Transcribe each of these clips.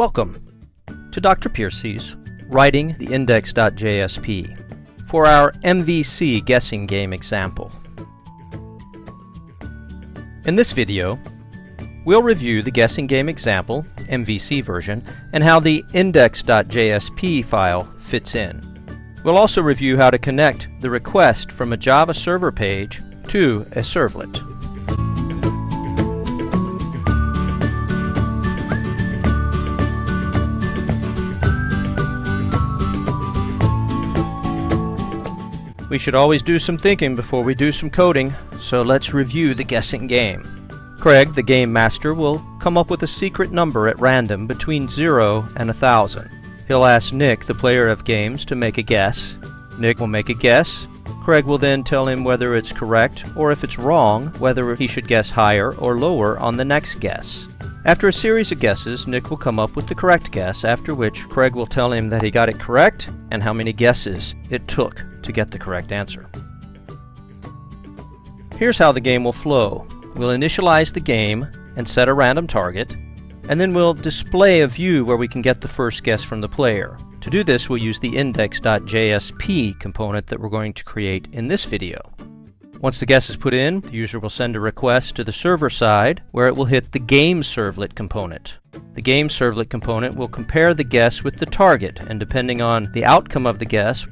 Welcome to Dr. Piercy's Writing the Index.jsp for our MVC guessing game example. In this video, we'll review the guessing game example, MVC version, and how the index.jsp file fits in. We'll also review how to connect the request from a Java server page to a servlet. We should always do some thinking before we do some coding, so let's review the guessing game. Craig, the game master, will come up with a secret number at random between 0 and 1000. He'll ask Nick, the player of games, to make a guess. Nick will make a guess. Craig will then tell him whether it's correct, or if it's wrong, whether he should guess higher or lower on the next guess. After a series of guesses, Nick will come up with the correct guess, after which Craig will tell him that he got it correct and how many guesses it took to get the correct answer. Here's how the game will flow. We'll initialize the game and set a random target, and then we'll display a view where we can get the first guess from the player. To do this, we'll use the index.jsp component that we're going to create in this video. Once the guess is put in, the user will send a request to the server side where it will hit the game servlet component. The game servlet component will compare the guess with the target, and depending on the outcome of the guess,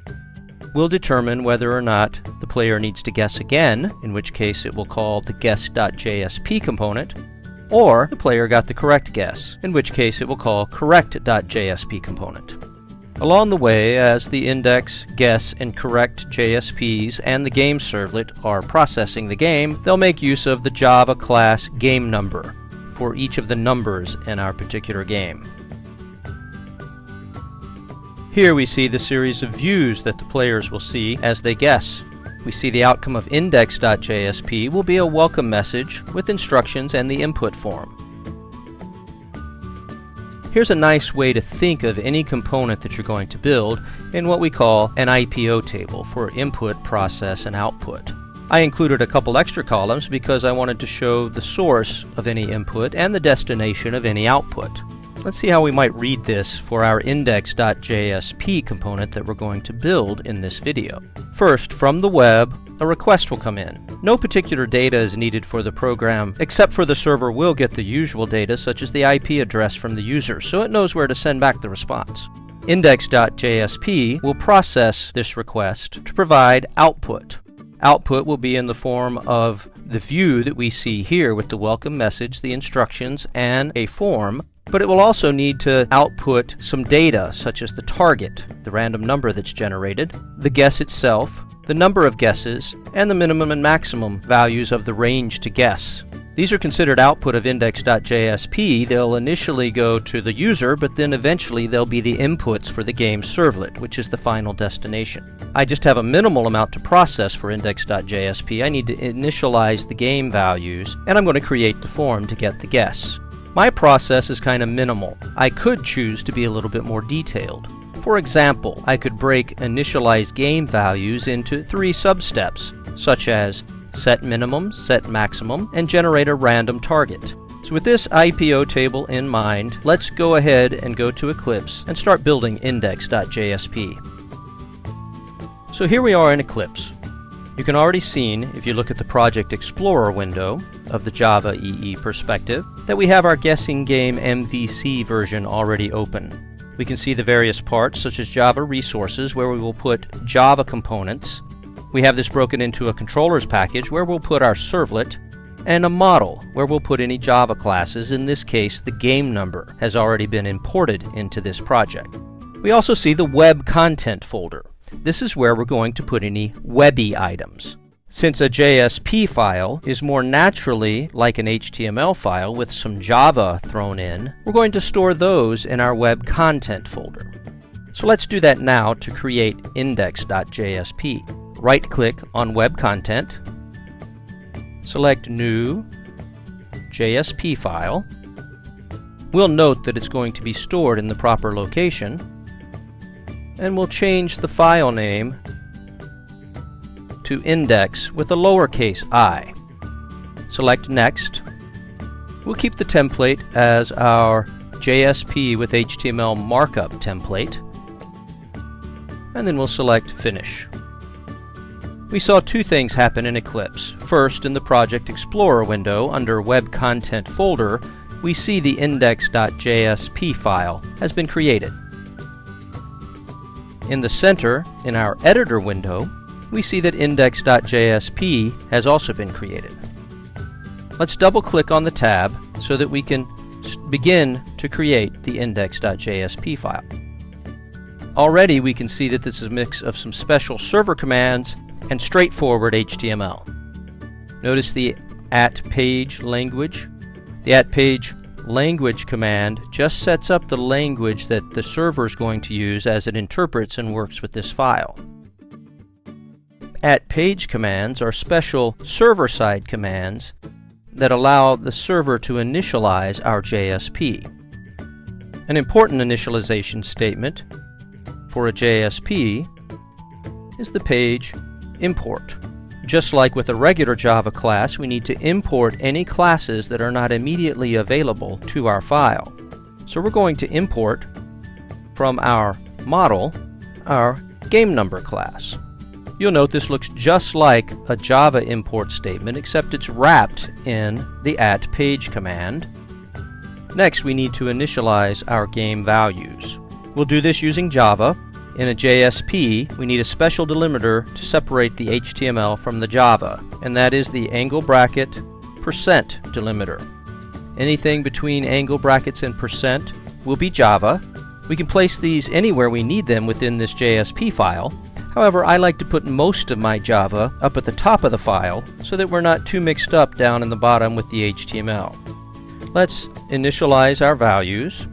will determine whether or not the player needs to guess again, in which case it will call the guess.jsp component, or the player got the correct guess, in which case it will call correct.jsp component. Along the way, as the index, guess, and correct JSPs and the game servlet are processing the game, they'll make use of the Java class game number for each of the numbers in our particular game. Here we see the series of views that the players will see as they guess. We see the outcome of index.jsp will be a welcome message with instructions and the input form. Here's a nice way to think of any component that you're going to build in what we call an IPO table for input, process, and output. I included a couple extra columns because I wanted to show the source of any input and the destination of any output. Let's see how we might read this for our index.jsp component that we're going to build in this video. First, from the web, a request will come in. No particular data is needed for the program, except for the server will get the usual data such as the IP address from the user, so it knows where to send back the response. Index.jsp will process this request to provide output. Output will be in the form of the view that we see here with the welcome message, the instructions, and a form but it will also need to output some data, such as the target, the random number that's generated, the guess itself, the number of guesses, and the minimum and maximum values of the range to guess. These are considered output of index.jsp. They'll initially go to the user, but then eventually they'll be the inputs for the game servlet, which is the final destination. I just have a minimal amount to process for index.jsp. I need to initialize the game values, and I'm going to create the form to get the guess. My process is kind of minimal. I could choose to be a little bit more detailed. For example, I could break initialize game values into three substeps, such as set minimum, set maximum, and generate a random target. So with this IPO table in mind, let's go ahead and go to Eclipse and start building index.jsp. So here we are in Eclipse. You can already seen, if you look at the Project Explorer window of the Java EE perspective, that we have our guessing game MVC version already open. We can see the various parts, such as Java resources, where we will put Java components. We have this broken into a controllers package, where we'll put our servlet, and a model, where we'll put any Java classes. In this case, the game number has already been imported into this project. We also see the web content folder, this is where we're going to put any webby items. Since a JSP file is more naturally like an HTML file with some Java thrown in, we're going to store those in our web content folder. So let's do that now to create index.jsp. Right-click on Web Content, select New, JSP file. We'll note that it's going to be stored in the proper location, and we'll change the file name to index with a lowercase i. Select Next. We'll keep the template as our JSP with HTML markup template, and then we'll select Finish. We saw two things happen in Eclipse. First, in the Project Explorer window under Web Content folder, we see the index.jsp file has been created. In the center, in our editor window, we see that index.jsp has also been created. Let's double click on the tab so that we can begin to create the index.jsp file. Already we can see that this is a mix of some special server commands and straightforward HTML. Notice the at page language. The at page language command just sets up the language that the server is going to use as it interprets and works with this file. At page commands are special server-side commands that allow the server to initialize our JSP. An important initialization statement for a JSP is the page import. Just like with a regular Java class, we need to import any classes that are not immediately available to our file. So we're going to import from our model our game number class. You'll note this looks just like a Java import statement except it's wrapped in the at page command. Next we need to initialize our game values. We'll do this using Java in a JSP, we need a special delimiter to separate the HTML from the Java, and that is the angle bracket percent delimiter. Anything between angle brackets and percent will be Java. We can place these anywhere we need them within this JSP file. However, I like to put most of my Java up at the top of the file so that we're not too mixed up down in the bottom with the HTML. Let's initialize our values.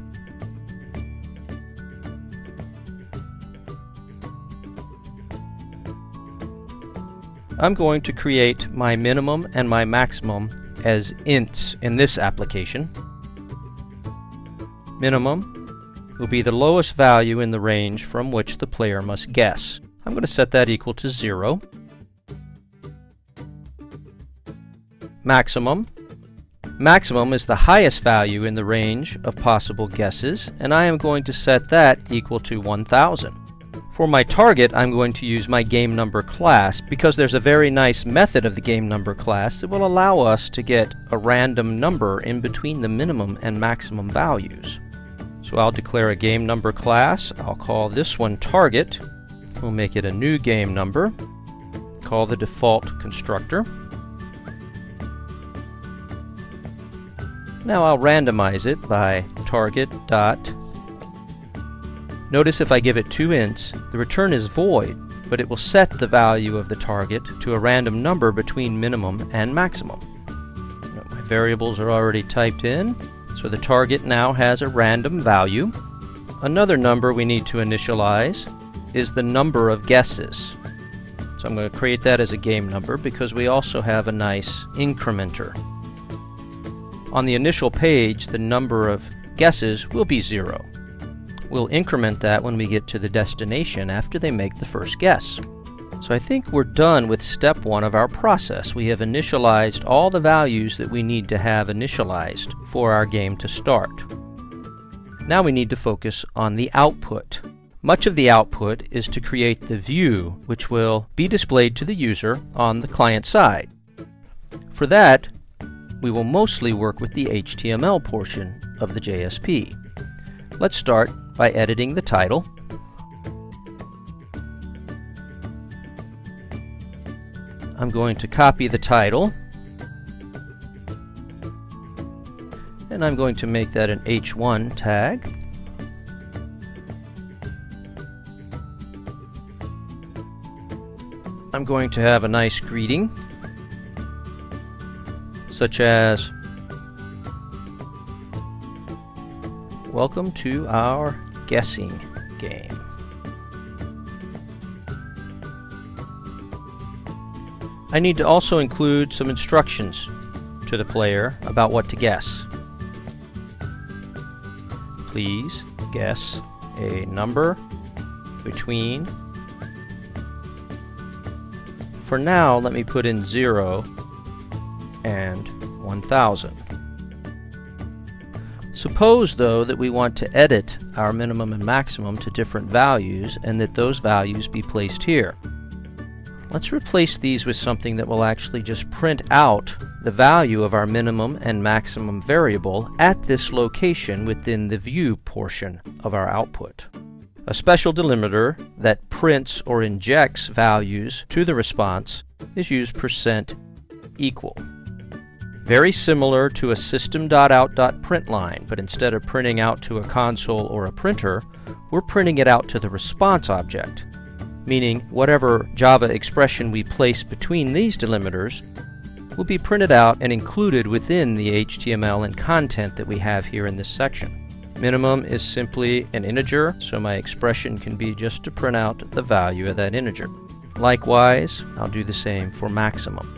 I'm going to create my minimum and my maximum as ints in this application. Minimum will be the lowest value in the range from which the player must guess. I'm going to set that equal to 0. Maximum. Maximum is the highest value in the range of possible guesses, and I am going to set that equal to 1000. For my target, I'm going to use my game number class because there's a very nice method of the game number class that will allow us to get a random number in between the minimum and maximum values. So I'll declare a game number class. I'll call this one target. We'll make it a new game number. Call the default constructor. Now I'll randomize it by target dot Notice if I give it two ints, the return is void, but it will set the value of the target to a random number between minimum and maximum. my variables are already typed in, so the target now has a random value. Another number we need to initialize is the number of guesses. So I'm going to create that as a game number because we also have a nice incrementer. On the initial page, the number of guesses will be zero. We'll increment that when we get to the destination after they make the first guess. So I think we're done with step one of our process. We have initialized all the values that we need to have initialized for our game to start. Now we need to focus on the output. Much of the output is to create the view which will be displayed to the user on the client side. For that, we will mostly work with the HTML portion of the JSP. Let's start by editing the title. I'm going to copy the title and I'm going to make that an H1 tag. I'm going to have a nice greeting such as Welcome to our guessing game. I need to also include some instructions to the player about what to guess. Please guess a number between for now, let me put in 0 and 1000. Suppose, though, that we want to edit our minimum and maximum to different values and that those values be placed here. Let's replace these with something that will actually just print out the value of our minimum and maximum variable at this location within the view portion of our output. A special delimiter that prints or injects values to the response is used percent equal. Very similar to a system.out.print line, but instead of printing out to a console or a printer, we're printing it out to the response object meaning whatever Java expression we place between these delimiters will be printed out and included within the HTML and content that we have here in this section. Minimum is simply an integer, so my expression can be just to print out the value of that integer. Likewise, I'll do the same for maximum.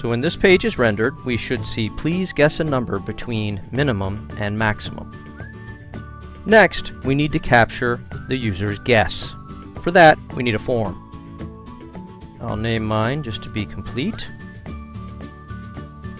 So when this page is rendered, we should see please guess a number between minimum and maximum. Next, we need to capture the user's guess. For that, we need a form. I'll name mine just to be complete.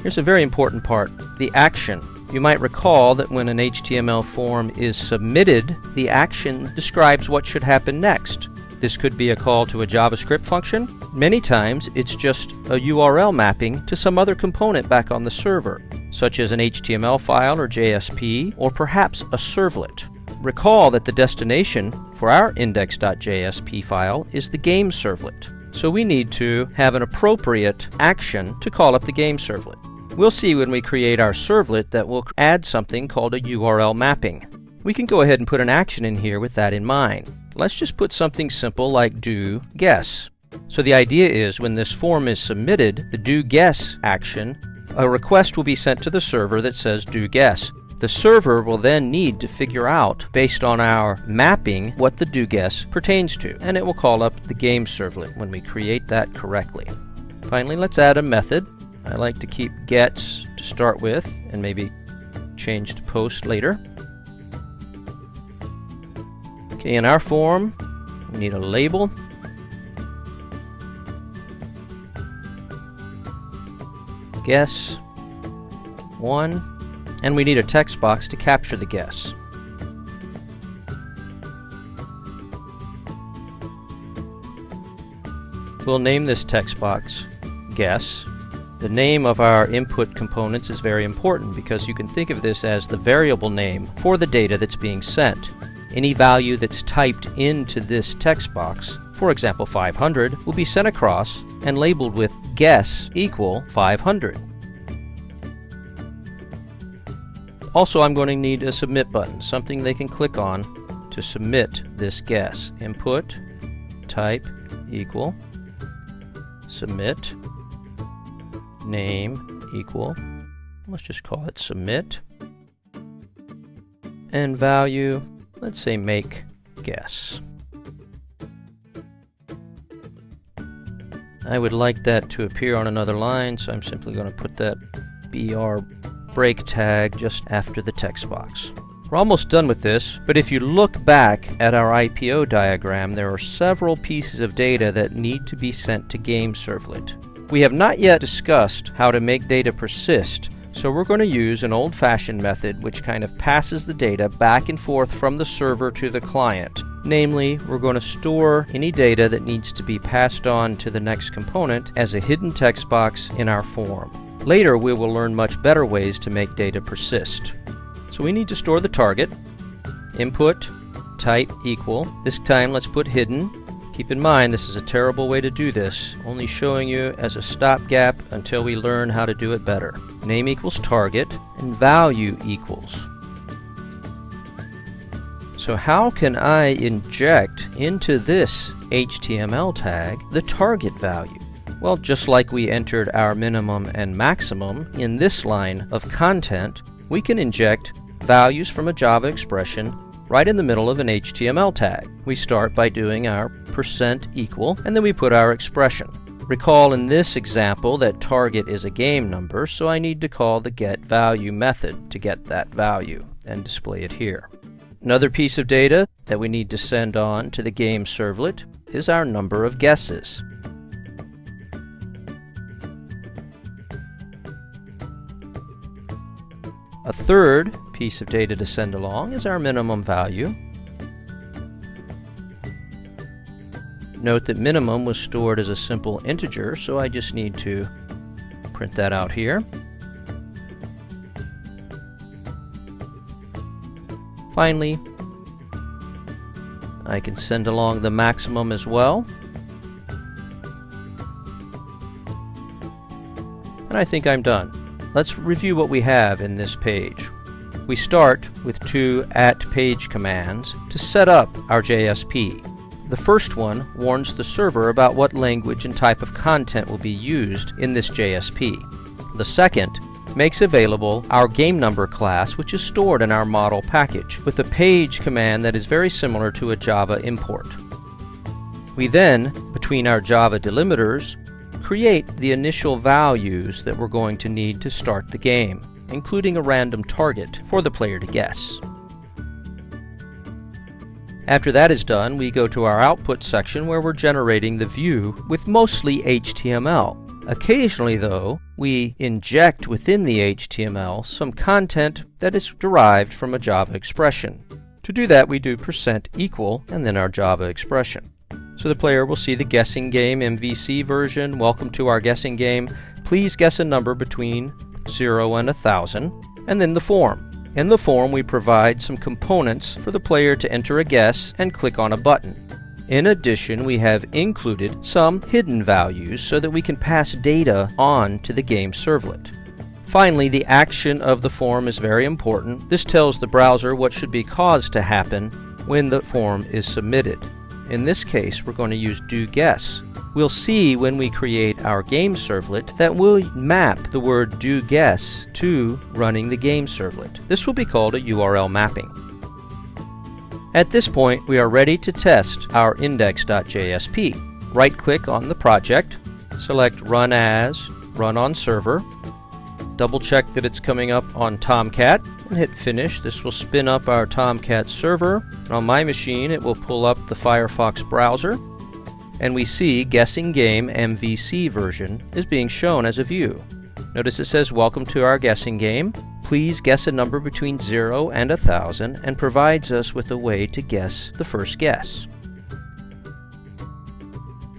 Here's a very important part, the action. You might recall that when an HTML form is submitted, the action describes what should happen next. This could be a call to a JavaScript function. Many times, it's just a URL mapping to some other component back on the server, such as an HTML file or JSP, or perhaps a servlet. Recall that the destination for our index.jsp file is the game servlet. So we need to have an appropriate action to call up the game servlet. We'll see when we create our servlet that we'll add something called a URL mapping. We can go ahead and put an action in here with that in mind. Let's just put something simple like do guess. So the idea is when this form is submitted, the do guess action, a request will be sent to the server that says do guess. The server will then need to figure out, based on our mapping, what the do guess pertains to, and it will call up the game servlet when we create that correctly. Finally, let's add a method. I like to keep gets to start with, and maybe change to post later. Okay, in our form, we need a label. Guess 1 and we need a text box to capture the guess. We'll name this text box guess. The name of our input components is very important because you can think of this as the variable name for the data that's being sent. Any value that's typed into this text box, for example 500, will be sent across and labeled with guess equal 500. Also, I'm going to need a submit button, something they can click on to submit this guess. Input, type, equal, submit, name, equal, let's just call it submit, and value, let's say make guess. I would like that to appear on another line, so I'm simply going to put that BR break tag just after the text box. We're almost done with this, but if you look back at our IPO diagram, there are several pieces of data that need to be sent to Game Servlet. We have not yet discussed how to make data persist, so we're going to use an old-fashioned method which kind of passes the data back and forth from the server to the client. Namely, we're going to store any data that needs to be passed on to the next component as a hidden text box in our form. Later, we will learn much better ways to make data persist. So we need to store the target. Input, type equal. This time let's put hidden. Keep in mind this is a terrible way to do this, only showing you as a stopgap until we learn how to do it better. Name equals target and value equals. So how can I inject into this HTML tag the target value? Well, just like we entered our minimum and maximum, in this line of content, we can inject values from a Java expression right in the middle of an HTML tag. We start by doing our percent equal, and then we put our expression. Recall in this example that target is a game number, so I need to call the getValue method to get that value and display it here. Another piece of data that we need to send on to the game servlet is our number of guesses. A third piece of data to send along is our minimum value. Note that minimum was stored as a simple integer, so I just need to print that out here. Finally, I can send along the maximum as well. And I think I'm done. Let's review what we have in this page. We start with two at page commands to set up our JSP. The first one warns the server about what language and type of content will be used in this JSP. The second makes available our game number class which is stored in our model package with a page command that is very similar to a Java import. We then, between our Java delimiters, create the initial values that we're going to need to start the game, including a random target for the player to guess. After that is done, we go to our output section where we're generating the view with mostly HTML. Occasionally, though, we inject within the HTML some content that is derived from a Java expression. To do that, we do percent equal and then our Java expression. So the player will see the guessing game MVC version. Welcome to our guessing game. Please guess a number between 0 and 1000, and then the form. In the form, we provide some components for the player to enter a guess and click on a button. In addition, we have included some hidden values so that we can pass data on to the game servlet. Finally, the action of the form is very important. This tells the browser what should be caused to happen when the form is submitted. In this case, we're going to use do guess. We'll see when we create our game servlet that we'll map the word do guess to running the game servlet. This will be called a URL mapping. At this point, we are ready to test our index.jsp. Right-click on the project, select Run As, Run on Server, double check that it's coming up on Tomcat, and hit Finish. This will spin up our Tomcat server. on my machine, it will pull up the Firefox browser, and we see Guessing Game MVC version is being shown as a view. Notice it says Welcome to our guessing game. Please guess a number between 0 and 1000 and provides us with a way to guess the first guess.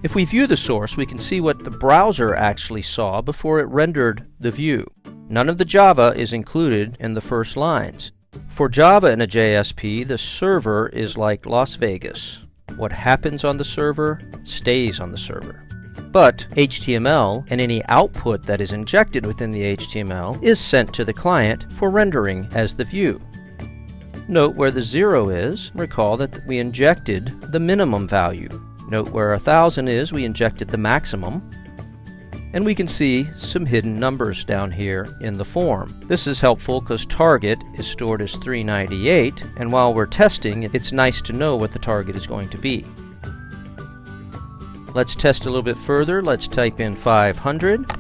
If we view the source, we can see what the browser actually saw before it rendered the view. None of the Java is included in the first lines. For Java in a JSP, the server is like Las Vegas. What happens on the server stays on the server. But HTML and any output that is injected within the HTML is sent to the client for rendering as the view. Note where the zero is, recall that we injected the minimum value. Note where a thousand is, we injected the maximum. And we can see some hidden numbers down here in the form. This is helpful because target is stored as 398, and while we're testing, it's nice to know what the target is going to be. Let's test a little bit further. Let's type in 500.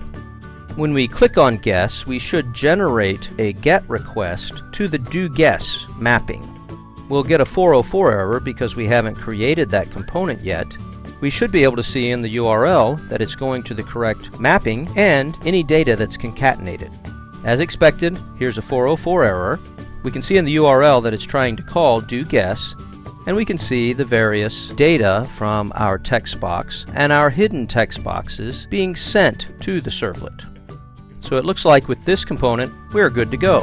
When we click on guess, we should generate a GET request to the do guess mapping. We'll get a 404 error because we haven't created that component yet, we should be able to see in the URL that it's going to the correct mapping and any data that's concatenated. As expected, here's a 404 error. We can see in the URL that it's trying to call do guess, and we can see the various data from our text box and our hidden text boxes being sent to the servlet. So it looks like with this component, we're good to go.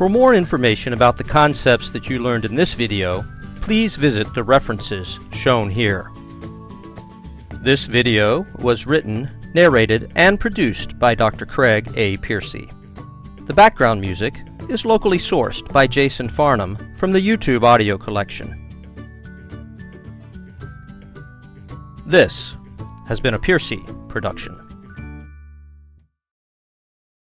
For more information about the concepts that you learned in this video, please visit the references shown here. This video was written, narrated, and produced by Dr. Craig A. Piercy. The background music is locally sourced by Jason Farnham from the YouTube audio collection. This has been a Piercy production.